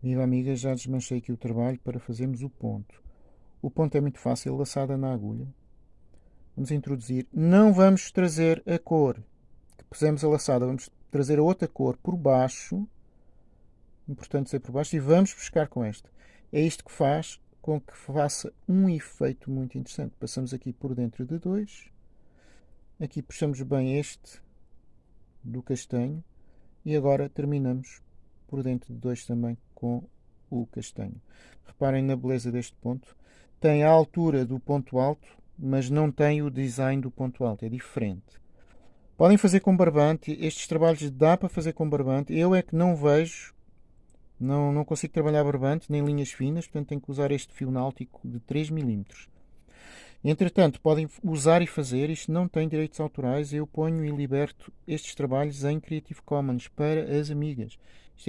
Viva amiga, já desmanchei aqui o trabalho para fazermos o ponto. O ponto é muito fácil, laçada na agulha. Vamos introduzir. Não vamos trazer a cor que pusemos a laçada, vamos trazer a outra cor por baixo. Importante ser por baixo. E vamos buscar com esta. É isto que faz com que faça um efeito muito interessante. Passamos aqui por dentro de dois. Aqui puxamos bem este do castanho. E agora terminamos por dentro de dois também com o castanho. Reparem na beleza deste ponto. Tem a altura do ponto alto, mas não tem o design do ponto alto. É diferente. Podem fazer com barbante. Estes trabalhos dá para fazer com barbante. Eu é que não vejo não, não consigo trabalhar barbante nem linhas finas, portanto tenho que usar este fio náutico de 3 mm. Entretanto, podem usar e fazer, isto não tem direitos autorais, eu ponho e liberto estes trabalhos em Creative Commons para as amigas.